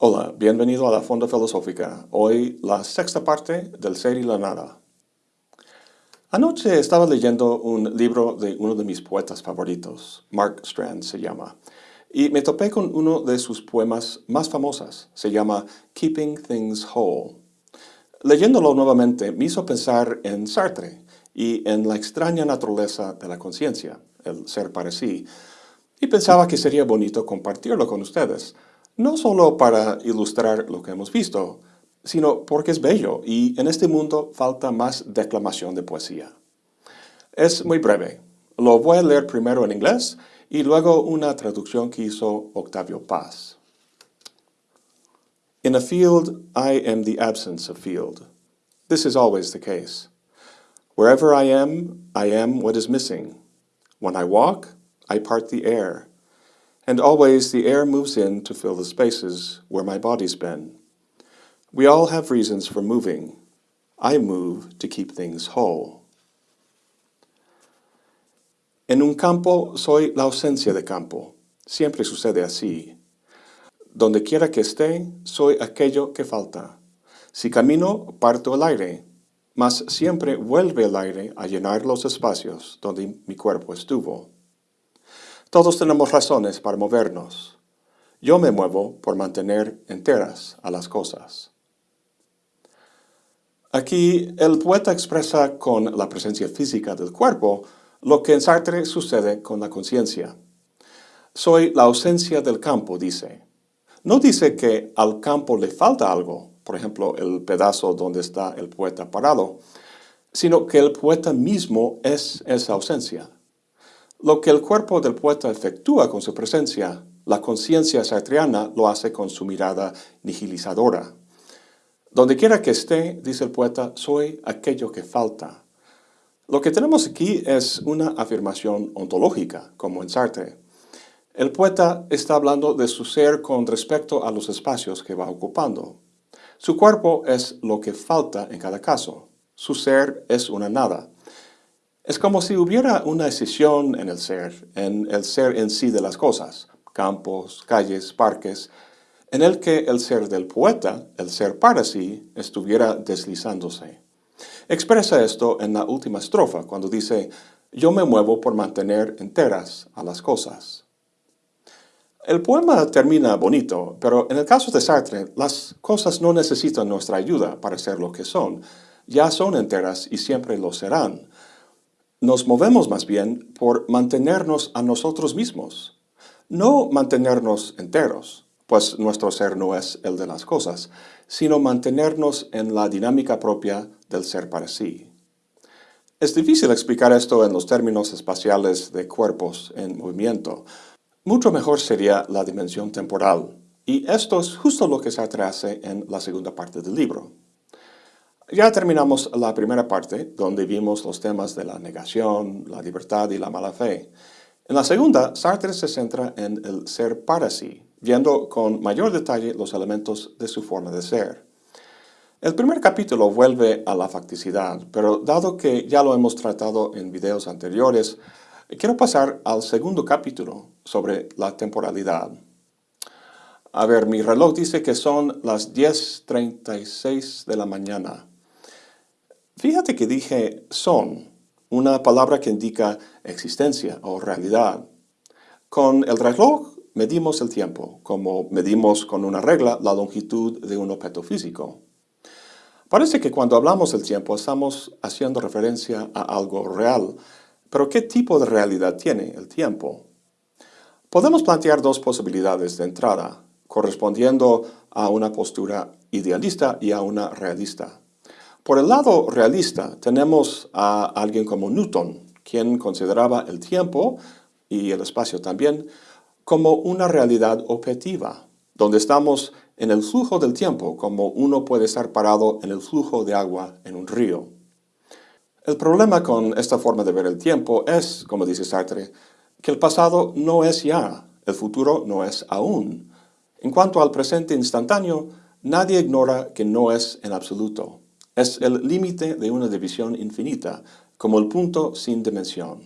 Hola, bienvenido a la Fonda Filosófica. Hoy la sexta parte del Ser y la Nada. Anoche estaba leyendo un libro de uno de mis poetas favoritos, Mark Strand se llama, y me topé con uno de sus poemas más famosas, se llama Keeping Things Whole. Leyéndolo nuevamente me hizo pensar en Sartre y en la extraña naturaleza de la conciencia, el ser para sí, y pensaba que sería bonito compartirlo con ustedes, no solo para ilustrar lo que hemos visto, sino porque es bello y en este mundo falta más declamación de poesía. Es muy breve. Lo voy a leer primero en inglés y luego una traducción que hizo Octavio Paz. In a field, I am the absence of field. This is always the case. Wherever I am, I am what is missing. When I walk, I part the air. And always the air moves in to fill the spaces where my body's been. We all have reasons for moving. I move to keep things whole. En un campo soy la ausencia de campo. Siempre sucede así. Donde quiera que esté, soy aquello que falta. Si camino, parto el aire, mas siempre vuelve el aire a llenar los espacios donde mi cuerpo estuvo. Todos tenemos razones para movernos. Yo me muevo por mantener enteras a las cosas. Aquí el poeta expresa con la presencia física del cuerpo lo que en Sartre sucede con la conciencia. Soy la ausencia del campo, dice. No dice que al campo le falta algo, por ejemplo, el pedazo donde está el poeta parado, sino que el poeta mismo es esa ausencia. Lo que el cuerpo del poeta efectúa con su presencia, la conciencia sartriana lo hace con su mirada nihilizadora. Donde quiera que esté, dice el poeta, soy aquello que falta. Lo que tenemos aquí es una afirmación ontológica, como en Sartre. El poeta está hablando de su ser con respecto a los espacios que va ocupando. Su cuerpo es lo que falta en cada caso. Su ser es una nada. Es como si hubiera una decisión en el ser, en el ser en sí de las cosas, campos, calles, parques, en el que el ser del poeta, el ser para sí, estuviera deslizándose. Expresa esto en la última estrofa, cuando dice, yo me muevo por mantener enteras a las cosas. El poema termina bonito, pero en el caso de Sartre, las cosas no necesitan nuestra ayuda para ser lo que son. Ya son enteras y siempre lo serán. Nos movemos más bien por mantenernos a nosotros mismos, no mantenernos enteros, pues nuestro ser no es el de las cosas, sino mantenernos en la dinámica propia del ser para sí. Es difícil explicar esto en los términos espaciales de cuerpos en movimiento. Mucho mejor sería la dimensión temporal, y esto es justo lo que se hace en la segunda parte del libro. Ya terminamos la primera parte, donde vimos los temas de la negación, la libertad y la mala fe. En la segunda, Sartre se centra en el ser para sí, viendo con mayor detalle los elementos de su forma de ser. El primer capítulo vuelve a la facticidad, pero dado que ya lo hemos tratado en videos anteriores, quiero pasar al segundo capítulo sobre la temporalidad. A ver, mi reloj dice que son las 10.36 de la mañana. Fíjate que dije son, una palabra que indica existencia o realidad. Con el reloj medimos el tiempo, como medimos con una regla la longitud de un objeto físico. Parece que cuando hablamos del tiempo estamos haciendo referencia a algo real, pero ¿qué tipo de realidad tiene el tiempo? Podemos plantear dos posibilidades de entrada, correspondiendo a una postura idealista y a una realista. Por el lado realista tenemos a alguien como Newton, quien consideraba el tiempo y el espacio también como una realidad objetiva, donde estamos en el flujo del tiempo como uno puede estar parado en el flujo de agua en un río. El problema con esta forma de ver el tiempo es, como dice Sartre, que el pasado no es ya, el futuro no es aún. En cuanto al presente instantáneo, nadie ignora que no es en absoluto. Es el límite de una división infinita, como el punto sin dimensión.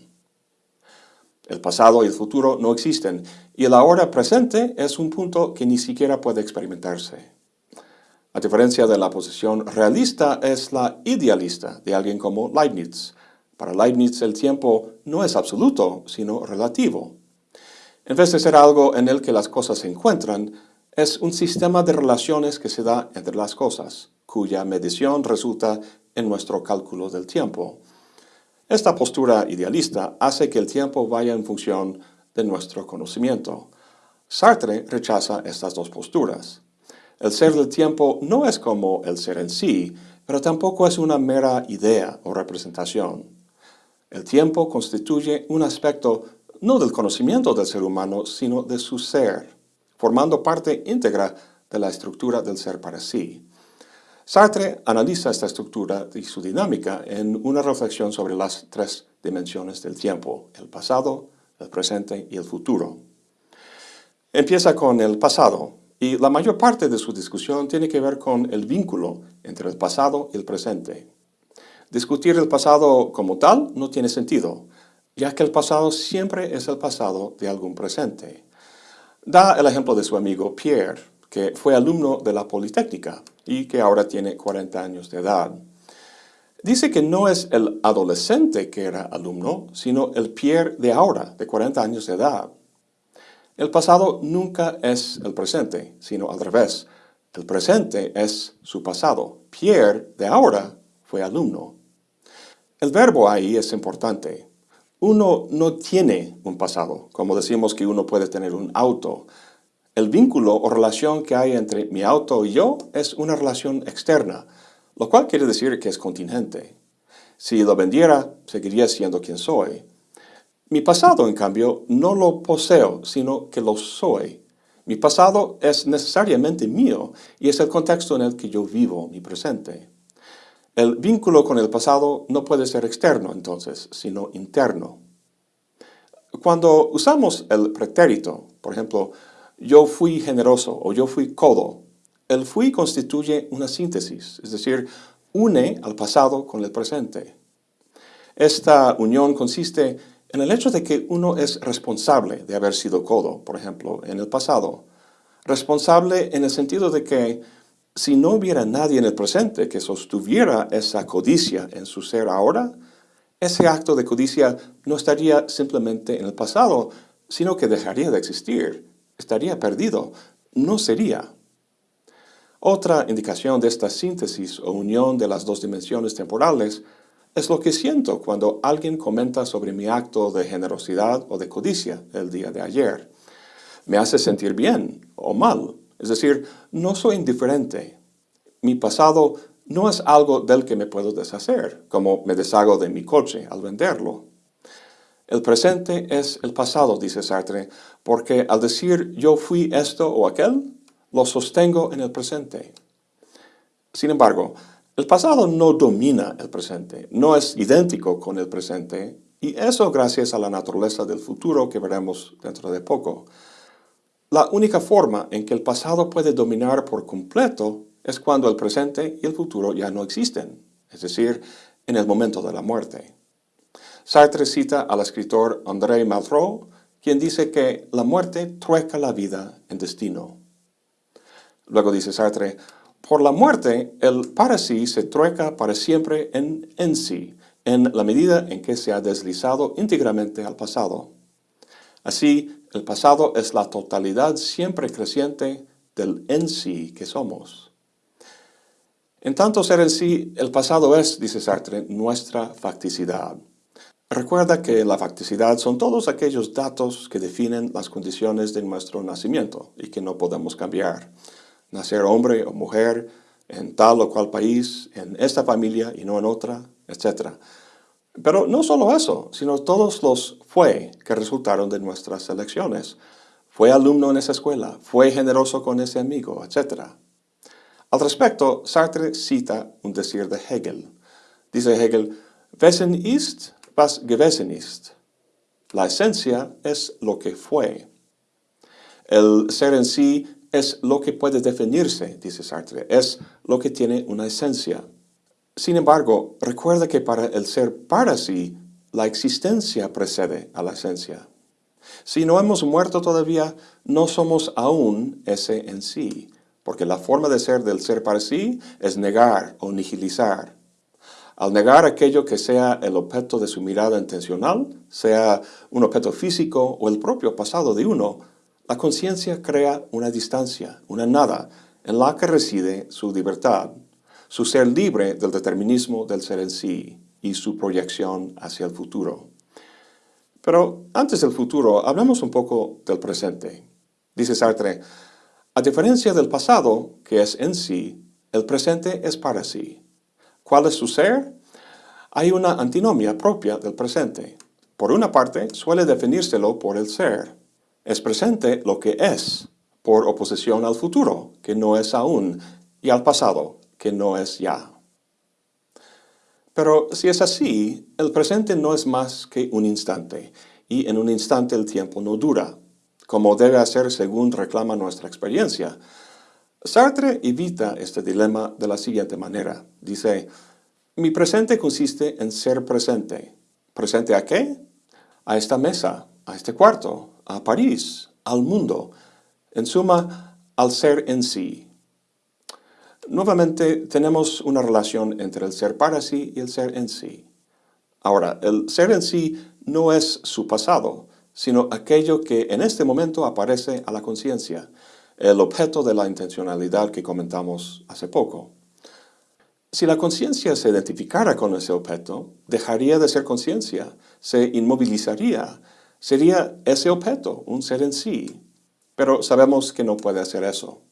El pasado y el futuro no existen, y el ahora presente es un punto que ni siquiera puede experimentarse. A diferencia de la posición realista es la idealista de alguien como Leibniz. Para Leibniz el tiempo no es absoluto, sino relativo. En vez de ser algo en el que las cosas se encuentran, es un sistema de relaciones que se da entre las cosas, cuya medición resulta en nuestro cálculo del tiempo. Esta postura idealista hace que el tiempo vaya en función de nuestro conocimiento. Sartre rechaza estas dos posturas. El ser del tiempo no es como el ser en sí, pero tampoco es una mera idea o representación. El tiempo constituye un aspecto no del conocimiento del ser humano, sino de su ser, formando parte íntegra de la estructura del ser para sí. Sartre analiza esta estructura y su dinámica en una reflexión sobre las tres dimensiones del tiempo, el pasado, el presente y el futuro. Empieza con el pasado, y la mayor parte de su discusión tiene que ver con el vínculo entre el pasado y el presente. Discutir el pasado como tal no tiene sentido, ya que el pasado siempre es el pasado de algún presente. Da el ejemplo de su amigo Pierre, que fue alumno de la Politécnica y que ahora tiene 40 años de edad. Dice que no es el adolescente que era alumno, sino el Pierre de ahora, de 40 años de edad. El pasado nunca es el presente, sino al revés. El presente es su pasado. Pierre de ahora fue alumno. El verbo ahí es importante. Uno no tiene un pasado, como decimos que uno puede tener un auto. El vínculo o relación que hay entre mi auto y yo es una relación externa, lo cual quiere decir que es contingente. Si lo vendiera, seguiría siendo quien soy. Mi pasado, en cambio, no lo poseo, sino que lo soy. Mi pasado es necesariamente mío y es el contexto en el que yo vivo mi presente. El vínculo con el pasado no puede ser externo, entonces, sino interno. Cuando usamos el pretérito, por ejemplo, yo fui generoso o yo fui codo. El fui constituye una síntesis, es decir, une al pasado con el presente. Esta unión consiste en el hecho de que uno es responsable de haber sido codo, por ejemplo, en el pasado. Responsable en el sentido de que si no hubiera nadie en el presente que sostuviera esa codicia en su ser ahora, ese acto de codicia no estaría simplemente en el pasado, sino que dejaría de existir estaría perdido, no sería. Otra indicación de esta síntesis o unión de las dos dimensiones temporales es lo que siento cuando alguien comenta sobre mi acto de generosidad o de codicia el día de ayer. Me hace sentir bien o mal, es decir, no soy indiferente. Mi pasado no es algo del que me puedo deshacer, como me deshago de mi coche al venderlo. El presente es el pasado, dice Sartre, porque al decir yo fui esto o aquel, lo sostengo en el presente. Sin embargo, el pasado no domina el presente, no es idéntico con el presente, y eso gracias a la naturaleza del futuro que veremos dentro de poco. La única forma en que el pasado puede dominar por completo es cuando el presente y el futuro ya no existen, es decir, en el momento de la muerte. Sartre cita al escritor André Malraux, quien dice que la muerte trueca la vida en destino. Luego dice Sartre, por la muerte, el para sí se trueca para siempre en en sí, en la medida en que se ha deslizado íntegramente al pasado. Así, el pasado es la totalidad siempre creciente del en sí que somos. En tanto ser en sí, el pasado es, dice Sartre, nuestra facticidad. Recuerda que la facticidad son todos aquellos datos que definen las condiciones de nuestro nacimiento y que no podemos cambiar. Nacer hombre o mujer, en tal o cual país, en esta familia y no en otra, etc. Pero no solo eso, sino todos los fue que resultaron de nuestras elecciones. Fue alumno en esa escuela, fue generoso con ese amigo, etc. Al respecto, Sartre cita un decir de Hegel. Dice Hegel, Wesen ist, was gewesen ist. La esencia es lo que fue. El ser en sí es lo que puede definirse, dice Sartre, es lo que tiene una esencia. Sin embargo, recuerda que para el ser para sí, la existencia precede a la esencia. Si no hemos muerto todavía, no somos aún ese en sí, porque la forma de ser del ser para sí es negar o nihilizar. Al negar aquello que sea el objeto de su mirada intencional, sea un objeto físico o el propio pasado de uno, la conciencia crea una distancia, una nada, en la que reside su libertad, su ser libre del determinismo del ser en sí y su proyección hacia el futuro. Pero antes del futuro, hablemos un poco del presente. Dice Sartre, a diferencia del pasado, que es en sí, el presente es para sí. ¿Cuál es su ser? Hay una antinomia propia del presente. Por una parte, suele definírselo por el ser. Es presente lo que es, por oposición al futuro, que no es aún, y al pasado, que no es ya. Pero si es así, el presente no es más que un instante, y en un instante el tiempo no dura, como debe hacer según reclama nuestra experiencia. Sartre evita este dilema de la siguiente manera. Dice, mi presente consiste en ser presente. ¿Presente a qué? A esta mesa, a este cuarto, a París, al mundo, en suma, al ser en sí. Nuevamente, tenemos una relación entre el ser para sí y el ser en sí. Ahora, el ser en sí no es su pasado, sino aquello que en este momento aparece a la conciencia, el objeto de la intencionalidad que comentamos hace poco. Si la conciencia se identificara con ese objeto, dejaría de ser conciencia, se inmovilizaría, sería ese objeto, un ser en sí, pero sabemos que no puede hacer eso.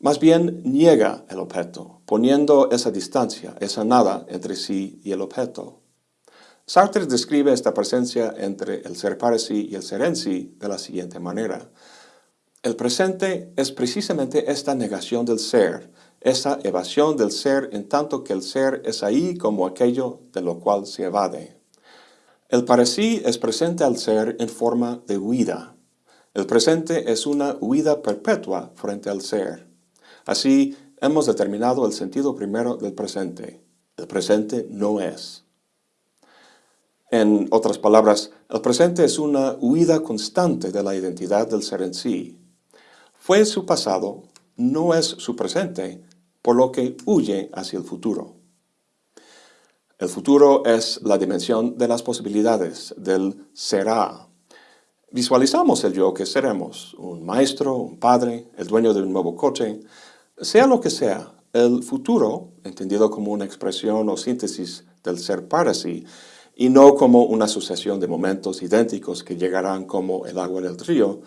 Más bien niega el objeto, poniendo esa distancia, esa nada entre sí y el objeto. Sartre describe esta presencia entre el ser para sí y el ser en sí de la siguiente manera. El presente es precisamente esta negación del ser, esa evasión del ser en tanto que el ser es ahí como aquello de lo cual se evade. El para sí es presente al ser en forma de huida, el presente es una huida perpetua frente al ser. Así, hemos determinado el sentido primero del presente. El presente no es. En otras palabras, el presente es una huida constante de la identidad del ser en sí. Fue su pasado, no es su presente, por lo que huye hacia el futuro. El futuro es la dimensión de las posibilidades, del será, Visualizamos el yo que seremos, un maestro, un padre, el dueño de un nuevo coche, sea lo que sea, el futuro, entendido como una expresión o síntesis del ser para sí, y no como una sucesión de momentos idénticos que llegarán como el agua del río,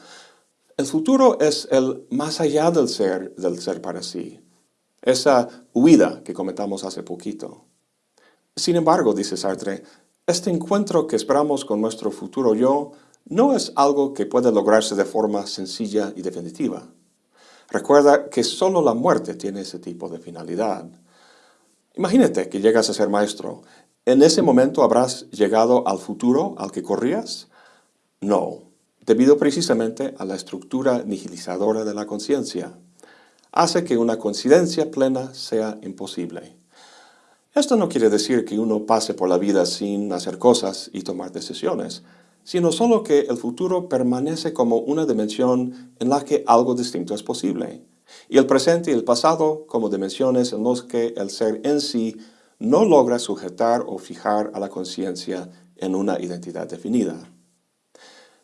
el futuro es el más allá del ser, del ser para sí, esa huida que comentamos hace poquito. Sin embargo, dice Sartre, este encuentro que esperamos con nuestro futuro yo no es algo que puede lograrse de forma sencilla y definitiva. Recuerda que solo la muerte tiene ese tipo de finalidad. Imagínate que llegas a ser maestro. ¿En ese momento habrás llegado al futuro al que corrías? No, debido precisamente a la estructura nihilizadora de la conciencia. Hace que una coincidencia plena sea imposible. Esto no quiere decir que uno pase por la vida sin hacer cosas y tomar decisiones sino solo que el futuro permanece como una dimensión en la que algo distinto es posible, y el presente y el pasado como dimensiones en las que el ser en sí no logra sujetar o fijar a la conciencia en una identidad definida.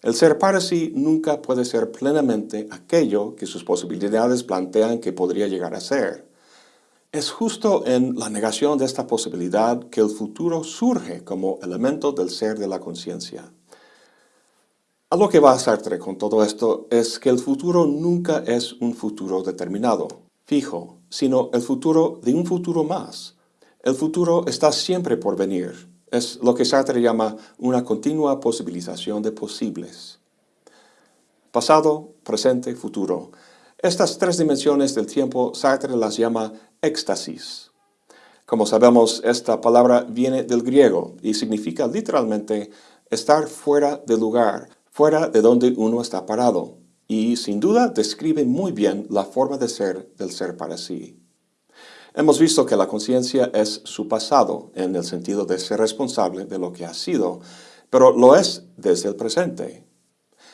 El ser para sí nunca puede ser plenamente aquello que sus posibilidades plantean que podría llegar a ser. Es justo en la negación de esta posibilidad que el futuro surge como elemento del ser de la conciencia. A lo que va Sartre con todo esto es que el futuro nunca es un futuro determinado, fijo, sino el futuro de un futuro más. El futuro está siempre por venir. Es lo que Sartre llama una continua posibilización de posibles. Pasado, presente, futuro. Estas tres dimensiones del tiempo Sartre las llama éxtasis. Como sabemos, esta palabra viene del griego y significa literalmente estar fuera de lugar, fuera de donde uno está parado, y sin duda describe muy bien la forma de ser del ser para sí. Hemos visto que la conciencia es su pasado, en el sentido de ser responsable de lo que ha sido, pero lo es desde el presente.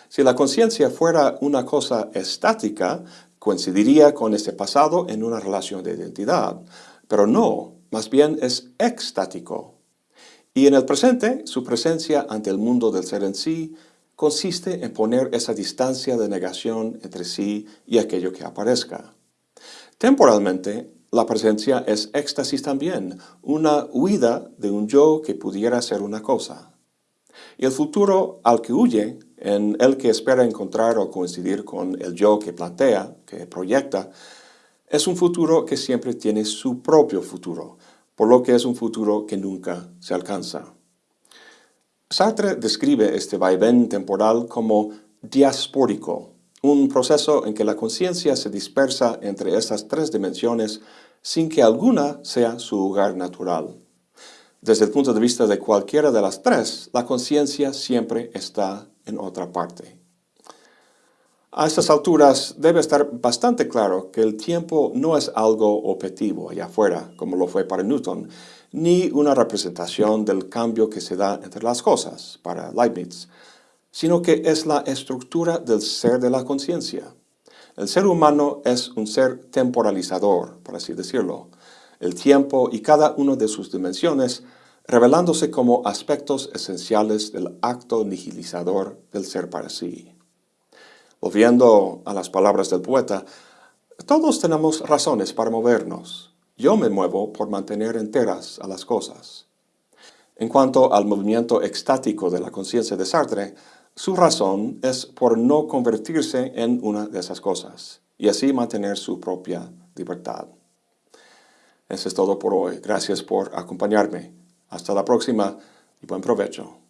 Si la conciencia fuera una cosa estática, coincidiría con este pasado en una relación de identidad, pero no, más bien es extático. Y en el presente, su presencia ante el mundo del ser en sí consiste en poner esa distancia de negación entre sí y aquello que aparezca. Temporalmente, la presencia es éxtasis también, una huida de un yo que pudiera ser una cosa. Y el futuro al que huye, en el que espera encontrar o coincidir con el yo que plantea, que proyecta, es un futuro que siempre tiene su propio futuro, por lo que es un futuro que nunca se alcanza. Sartre describe este vaivén temporal como diaspórico, un proceso en que la conciencia se dispersa entre estas tres dimensiones sin que alguna sea su lugar natural. Desde el punto de vista de cualquiera de las tres, la conciencia siempre está en otra parte. A estas alturas debe estar bastante claro que el tiempo no es algo objetivo allá afuera, como lo fue para Newton, ni una representación del cambio que se da entre las cosas, para Leibniz, sino que es la estructura del ser de la conciencia. El ser humano es un ser temporalizador, por así decirlo. El tiempo y cada una de sus dimensiones revelándose como aspectos esenciales del acto nihilizador del ser para sí. Volviendo a las palabras del poeta, todos tenemos razones para movernos. Yo me muevo por mantener enteras a las cosas. En cuanto al movimiento extático de la conciencia de Sartre, su razón es por no convertirse en una de esas cosas, y así mantener su propia libertad. Eso es todo por hoy. Gracias por acompañarme. Hasta la próxima y buen provecho.